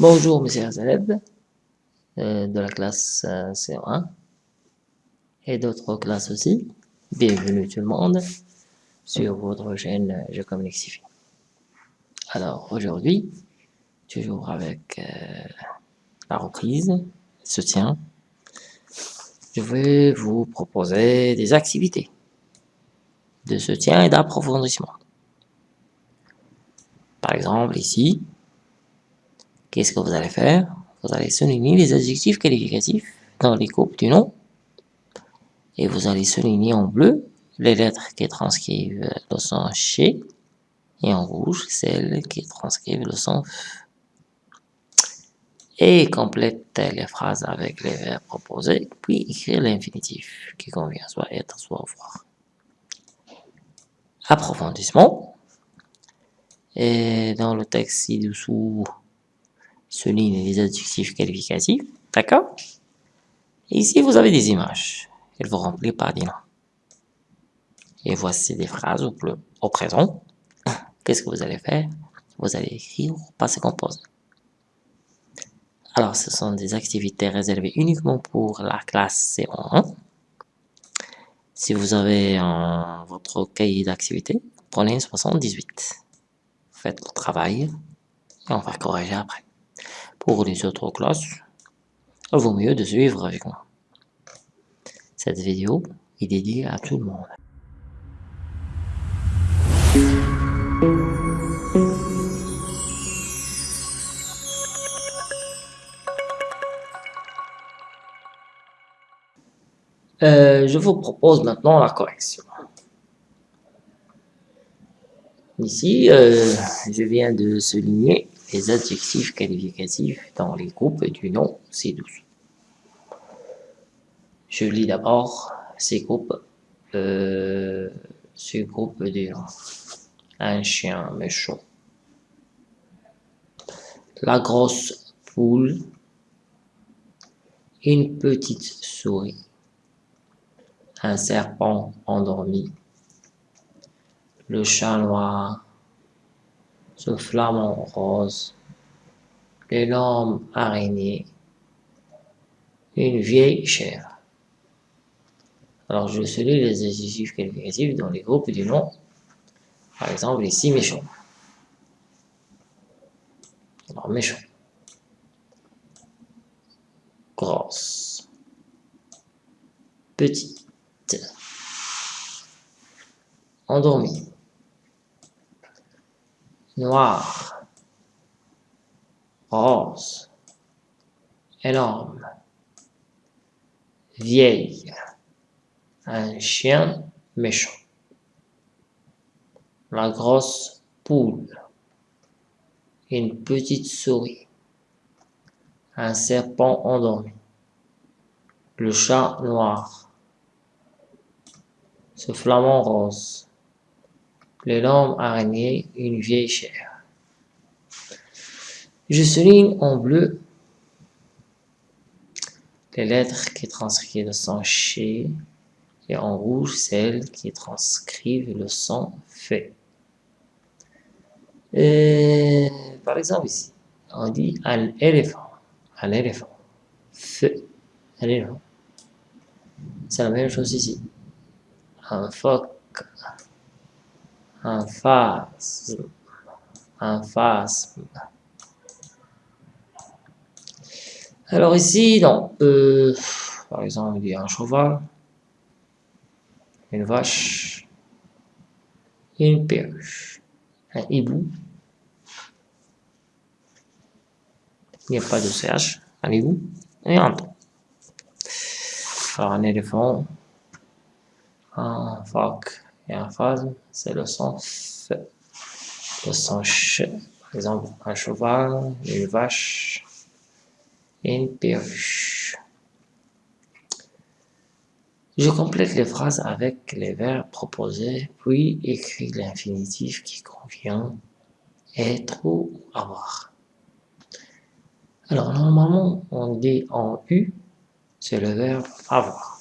Bonjour mes chers élèves euh, de la classe euh, C1 et d'autres classes aussi. Bienvenue tout le monde sur votre chaîne euh, Je communique. Alors aujourd'hui, toujours avec la reprise, soutien, je vais vous proposer des activités de soutien et d'approfondissement. Par exemple ici, Qu'est-ce que vous allez faire? Vous allez souligner les adjectifs qualificatifs dans les groupes du nom. Et vous allez souligner en bleu les lettres qui transcrivent le son chez et en rouge celles qui transcrivent le son et complète les phrases avec les verbes proposés, puis écrire l'infinitif qui convient, soit être, soit avoir. Approfondissement. Et dans le texte ci-dessous, souligne les adjectifs qualificatifs, d'accord? Ici, vous avez des images. Elles vont remplir par des noms. Et voici des phrases au, au présent. Qu'est-ce que vous allez faire? Vous allez écrire au passé composé. Alors, ce sont des activités réservées uniquement pour la classe C1. Si vous avez votre cahier d'activité, prenez 78. Faites le travail et on va corriger après. Pour les autres classes, vaut mieux de suivre avec moi. Cette vidéo est dédiée à tout le monde. Euh, je vous propose maintenant la correction. Ici, euh, je viens de souligner les adjectifs qualificatifs dans les groupes du nom ci-dessous. Je lis d'abord ces groupes, euh, ce groupe nom. Un chien méchant. La grosse poule. Une petite souris. Un serpent endormi. Le chat noir ce flamant rose, l'énorme araignée, une vieille chèvre. Alors je souligne les adjectifs qualificatifs dans les groupes du nom. Par exemple ici méchant. Alors méchant. Grosse. Petite. Endormie noir, rose, énorme, vieille, un chien méchant, la grosse poule, une petite souris, un serpent endormi, le chat noir, ce flamant rose, l'énorme araignée, une vieille chair. Je souligne en bleu les lettres qui transcrivent le son chez et en rouge celles qui transcrivent le son fait. par exemple ici, on dit un éléphant, un éléphant, fait, un éléphant. C'est la même chose ici. Un phoque, en face, en face. Alors ici, donc, euh, par exemple, il y a un cheval, une vache, une perche, un hibou. Il n'y a pas de CH, un hibou et un ton. Alors un éléphant, un phoque, et en phase, c'est le son. Le son Ch, par exemple, un cheval, une vache, une perruche. Je complète les phrases avec les verbes proposés, puis écris l'infinitif qui convient être ou avoir. Alors, normalement, on dit en U, c'est le verbe avoir.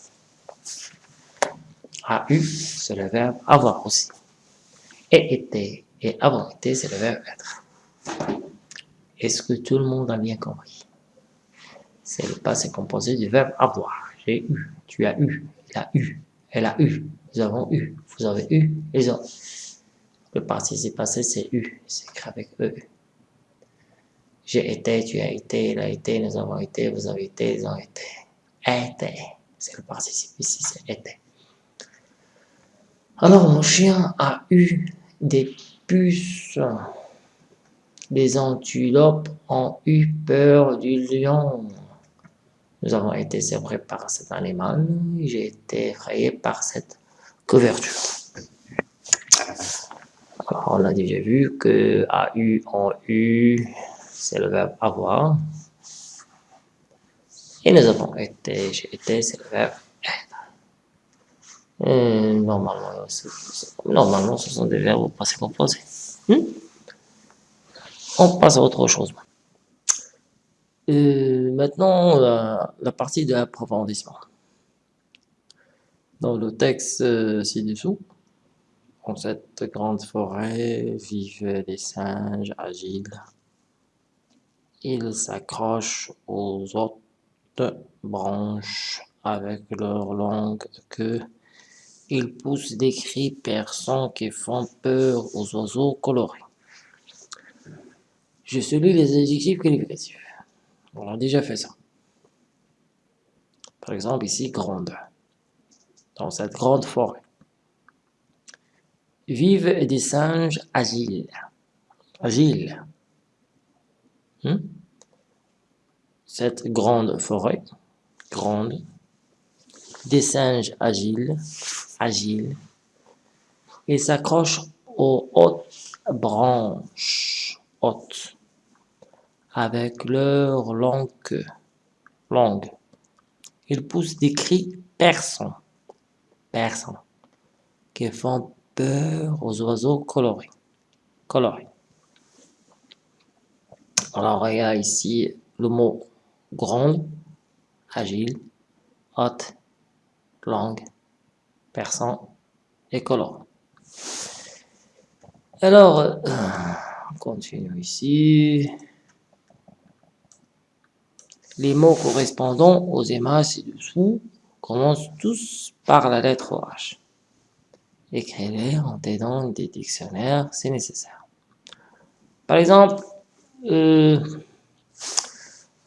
A eu, c'est le verbe avoir aussi. Et été et avoir été, c'est le verbe être. Est-ce que tout le monde a bien compris? C'est le passé composé du verbe avoir. J'ai eu, tu as eu, il a eu, elle a eu, nous avons eu, vous avez eu, ils ont. Le participe passé, c'est eu, c'est écrit avec E. J'ai été, tu as été, il a été, nous avons été, vous avez été, ils ont été. Été, c'est le participe ici, c'est été. Alors, mon chien a eu des puces. Les antilopes ont eu peur du lion. Nous avons été séparés par cet animal. J'ai été effrayé par cette couverture. Alors, on a déjà vu que a eu, ont eu, c'est le verbe avoir. Et nous avons été, j'ai été, c'est le verbe être. normalement, normalement, ce sont des verbes au passé composé. Hmm? On passe à autre chose. Euh, maintenant, la, partie de l'approfondissement. Dans le texte euh, ci-dessous, dans cette grande forêt vivaient des singes agiles. Ils s'accrochent aux autres branches avec leur longue queue. Ils poussent des cris perçants qui font peur aux oiseaux colorés. Je salue les adjectifs qualificatifs. On a déjà fait ça. Par exemple, ici, grande. Dans cette grande forêt vivent des singes agiles. Agiles. Hmm? Cette grande forêt, grande, des singes agiles, agiles, ils s'accrochent aux hautes branches, hautes, avec leur longue queue, longue. Ils poussent des cris perçants, perçants, qui font peur aux oiseaux colorés. colorés. Alors, il y a ici le mot grande, agile, haute, longue, perçant et coloré. Alors, euh, on continue ici. Les mots correspondant aux images ci-dessous commencent tous par la lettre H. Écrivez en aidant des dictionnaires c'est nécessaire. Par exemple, euh,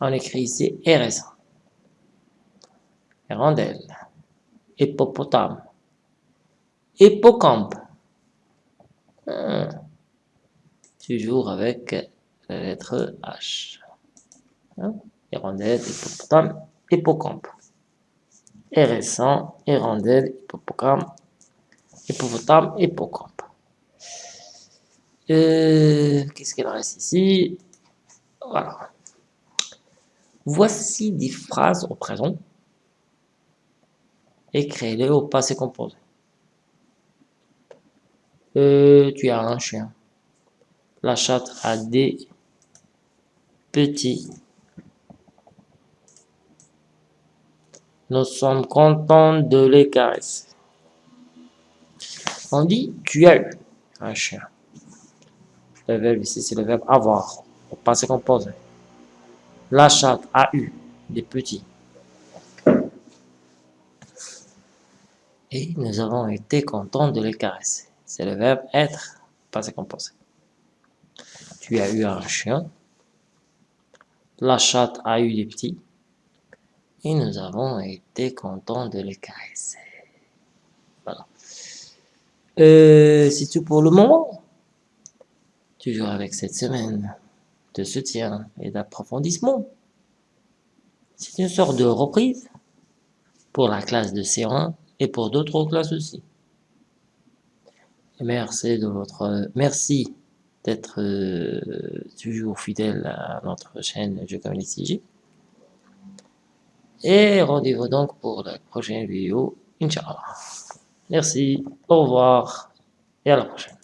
on écrit ici RSA, Rondelle, hippopotame, hippocampe. Hmm. Toujours avec la lettre H. Hein? Hirondelle, hippopotame, hippocampe. RS1, hirondelle, hippopotame, hippopotame, hippocampe. Euh, Qu'est-ce qu'il reste ici? Voilà. Voici des phrases au présent. Écris-les au passé composé. Euh, tu as un chien. La chatte a des petits. Nous sommes contents de les caresser. On dit tu as eu un chien. Le verbe ici, c'est le verbe avoir, au passé composé. La chatte a eu des petits. Et nous avons été contents de les caresser. C'est le verbe être, passé composé. Tu as eu un chien. La chatte a eu des petits. Et nous avons été contents de les caresser. Voilà. Euh, c'est tout pour le moment. Toujours avec cette semaine de soutien et d'approfondissement. C'est une sorte de reprise pour la classe de C1 et pour d'autres classes aussi. merci de votre, merci d'être euh, toujours fidèle à notre chaîne Je Communique Et rendez-vous donc pour la prochaine vidéo, Inch'Allah. Merci, au revoir et à la prochaine.